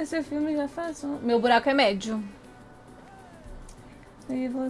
Esse filme já faz um... Meu buraco é médio. E você...